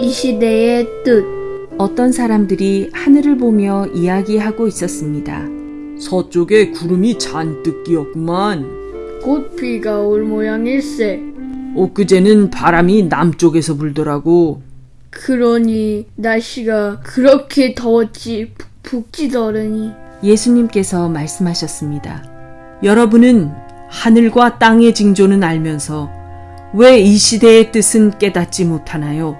이 시대의 뜻. 어떤 사람들이 하늘을 보며 이야기하고 있었습니다. 서쪽에 구름이 잔뜩 끼었구만. 곧 비가 올 모양일세. 엊그제는 바람이 남쪽에서 불더라고. 그러니 날씨가 그렇게 더웠지 찌더라니. 예수님께서 말씀하셨습니다. 여러분은 하늘과 땅의 징조는 알면서 왜 이 시대의 뜻은 깨닫지 못하나요?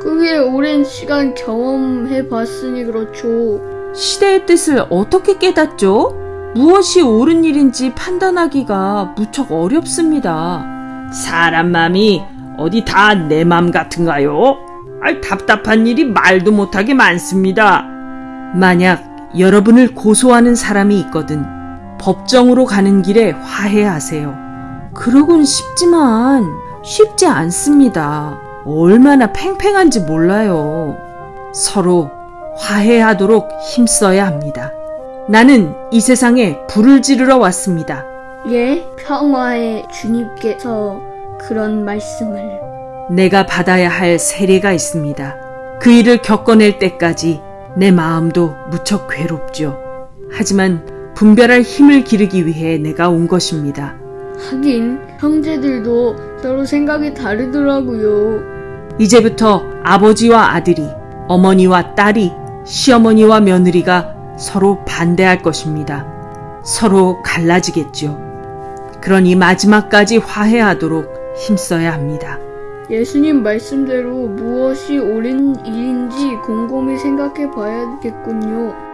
그게 오랜 시간 경험해 봤으니 그렇죠. 시대의 뜻을 어떻게 깨닫죠? 무엇이 옳은 일인지 판단하기가 무척 어렵습니다. 사람 마음이 어디 다 내 맘 같은가요? 아, 답답한 일이 말도 못하게 많습니다. 만약 여러분을 고소하는 사람이 있거든 법정으로 가는 길에 화해하세요. 그러곤 쉽지만 쉽지 않습니다. 얼마나 팽팽한지 몰라요. 서로 화해하도록 힘써야 합니다. 나는 이 세상에 불을 지르러 왔습니다. 예, 평화의 주님께서 그런 말씀을. 내가 받아야 할 세례가 있습니다. 그 일을 겪어낼 때까지 내 마음도 무척 괴롭죠. 하지만 분별할 힘을 기르기 위해 내가 온 것입니다. 하긴 형제들도 서로 생각이 다르더라고요. 이제부터 아버지와 아들이, 어머니와 딸이, 시어머니와 며느리가 서로 반대할 것입니다. 서로 갈라지겠죠. 그러니 마지막까지 화해하도록 힘써야 합니다. 예수님 말씀대로 무엇이 옳은 일인지 곰곰이 생각해 봐야겠군요.